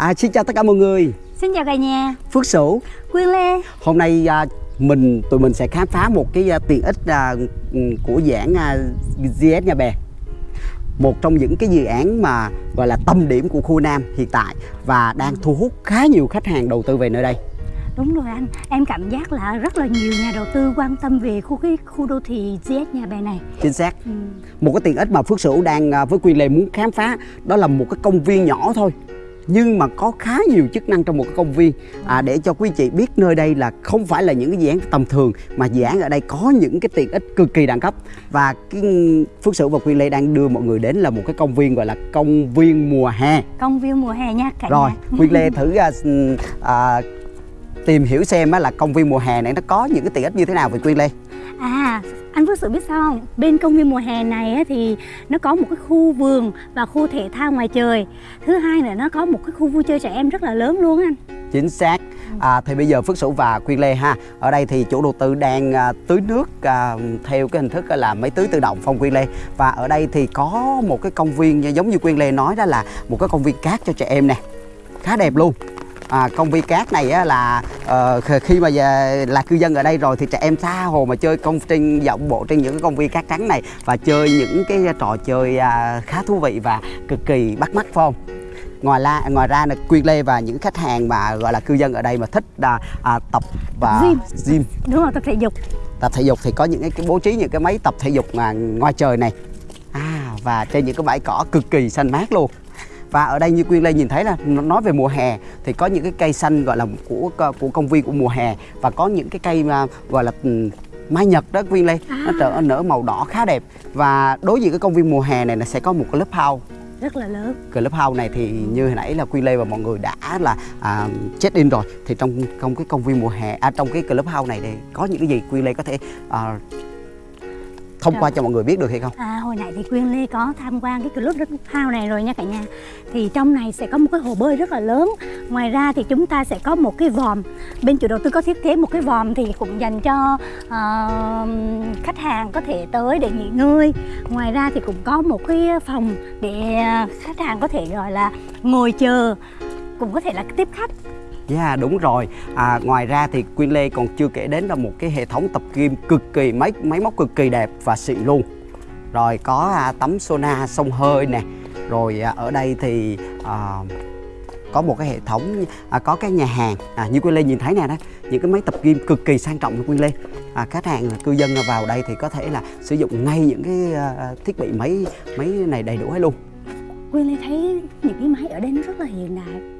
À, xin chào tất cả mọi người. Xin chào cả nhà. Phước Sửu. Quyên Lê. Hôm nay à, mình tụi mình sẽ khám phá một cái à, tiện ích à, của dạng à, GS Nhà Bè một trong những cái dự án mà gọi là tâm điểm của khu Nam hiện tại và đang thu hút khá nhiều khách hàng đầu tư về nơi đây. Đúng rồi anh, em cảm giác là rất là nhiều nhà đầu tư quan tâm về khu cái khu đô thị GS Nhà Bè này. Chính xác. Ừ. Một cái tiện ích mà Phước Sửu đang à, với Quy Lê muốn khám phá đó là một cái công viên nhỏ thôi nhưng mà có khá nhiều chức năng trong một cái công viên à, để cho quý chị biết nơi đây là không phải là những cái dự án tầm thường mà dự án ở đây có những cái tiện ích cực kỳ đẳng cấp. Và cái Phước Sửu và Quy Lê đang đưa mọi người đến là một cái công viên gọi là công viên mùa hè. Công viên mùa hè nha cả rồi nhà. Quy Lê thử à, à, tìm hiểu xem á, là công viên mùa hè này nó có những cái tiện ích như thế nào về Quy Lê À, anh Phước Sự biết sao không? Bên công viên mùa hè này thì nó có một cái khu vườn và khu thể thao ngoài trời. Thứ hai là nó có một cái khu vui chơi trẻ em rất là lớn luôn anh. Chính xác. À, Thì bây giờ Phước Sửu và Quyên Lê ha. Ở đây thì chủ đầu tư đang à, tưới nước à, theo cái hình thức à, là máy tưới tự động phong Quyên Lê. Và ở đây thì có một cái công viên giống như Quyên Lê nói đó là một cái công viên cát cho trẻ em nè. Khá đẹp luôn à, công viên cát này á, là uh, khi mà về là cư dân ở đây rồi thì trẻ em tha hồ mà chơi công trên dạo bộ trên những cái công viên cát trắng này và chơi những cái trò chơi uh, khá thú vị và cực kỳ bắt mắt không? Ngoài ra ngoài ra là quyên lê và những khách hàng mà gọi là cư dân ở đây mà thích à, à, tập và gym. gym. Đúng rồi tập thể dục. Tập thể dục thì có những cái bố trí những cái máy tập thể dục mà ngoài trời này. À và trên những cái bãi cỏ cực kỳ xanh mát luôn và ở đây như Quyên Lê nhìn thấy là nói về mùa hè thì có những cái cây xanh gọi là của của công viên của mùa hè và có những cái cây mà gọi là mai nhật đó Quyên Lê. À. nó trở nở màu đỏ khá đẹp. Và đối diện cái công viên mùa hè này là sẽ có một cái lớp house rất là lớn. Cái lớp house này thì như hồi nãy là Quy Lê và mọi người đã là à, check in rồi. Thì trong trong cái công viên mùa hè à, trong cái club house này thì có những cái gì Quy Lê có thể à, thông qua cho mọi người biết được hay không? À, hồi nãy thì Quyên Lê có tham quan cái club house này rồi nha cả nhà. Thì trong này sẽ có một cái hồ bơi rất là lớn. Ngoài ra thì chúng ta sẽ có một cái vòm. Bên chủ đầu tư có thiết kế một cái vòm thì cũng dành cho uh, khách hàng có thể tới để nghỉ ngơi. Ngoài ra thì cũng có một cái phòng để khách hàng có thể gọi là ngồi chờ Cũng có thể là tiếp khách Yeah, đúng rồi. À, ngoài ra thì Quyên Lê còn chưa kể đến là một cái hệ thống tập gym cực kỳ máy máy móc cực kỳ đẹp và xịn luôn. Rồi có à, tấm sauna sông hơi nè. Rồi à, ở đây thì à, có một cái hệ thống à, có cái nhà hàng à, như Quyên Lê nhìn thấy nè đó những cái máy tập gym cực kỳ sang trọng của Quyên Lê à, khách hàng cư dân vào đây thì có thể là sử dụng ngay những cái à, à thiết bị máy máy này đầy đủ hết luôn Quyên Lê thấy những cái máy ở đây nó rất là hiện đại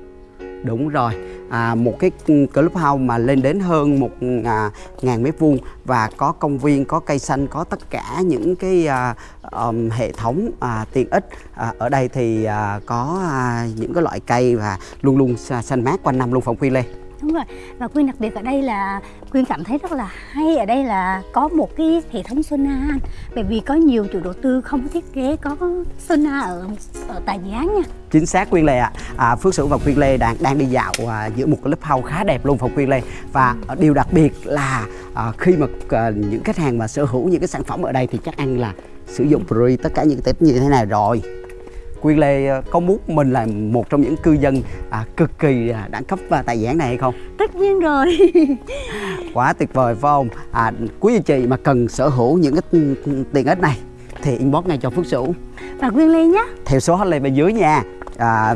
Đúng rồi, à, một cái clubhouse mà lên đến hơn một à, ngàn mét vuông và có công viên, có cây xanh, có tất cả những cái à, um, hệ thống à, tiện ích. À, ở đây thì à, có à, những cái loại cây và luôn luôn xanh mát quanh năm luôn phòng Quy Lê đúng rồi và quyên đặc biệt ở đây là quyên cảm thấy rất là hay ở đây là có một cái hệ thống sona anh bởi vì có nhiều chủ đầu tư không thiết kế có sona ở ở tại dự án nha chính xác quyên lê ạ à. à, phước sửu và quyên lê đang đang đi dạo à, giữa một cái lớp hau khá đẹp luôn phòng quyên lê và ừ. điều đặc biệt là à, khi mà à, những khách hàng mà sở hữu những cái sản phẩm ở đây thì chắc ăn là sử dụng pre tất cả những cái tip như thế này rồi Quyên Lê ờ, có muốn mình là một trong những cư dân à, cực kỳ à, đẳng cấp và dự án này hay không? Tất nhiên rồi Quá tuyệt vời phải không? À, quý anh chị mà cần sở hữu những cái tiện ích này thì inbox ngay cho Phước Sửu Và Quyên Lê nhé Theo số hotline bên dưới nha à,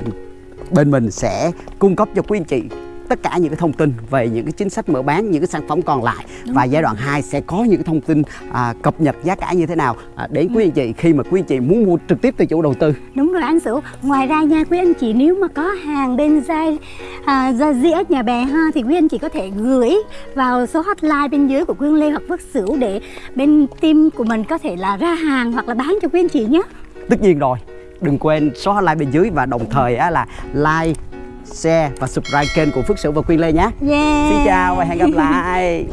Bên mình sẽ cung cấp cho quý anh chị tất cả những cái thông tin về những cái chính sách mở bán những cái sản phẩm còn lại. Đúng và giai đoạn 2 sẽ có những cái thông tin à, cập nhật giá cả như thế nào à, đến quý anh chị khi mà quý anh chị muốn mua trực tiếp từ chủ đầu tư. Đúng rồi anh Sửu ngoài ra nha quý anh chị nếu mà có hàng bên dây à, gia dĩa nhà bè ha thì quý anh chị có thể gửi vào số hotline bên dưới của Quyên Lê hoặc Phước Sửu để bên team của mình có thể là ra hàng hoặc là bán cho quý anh chị nhé. Tất nhiên rồi. Đừng quên số hotline bên dưới và đồng thời á, là like share và subscribe kênh của Phước Sửu và Quyên Lê nhé. Yeah. Xin chào và hẹn gặp lại.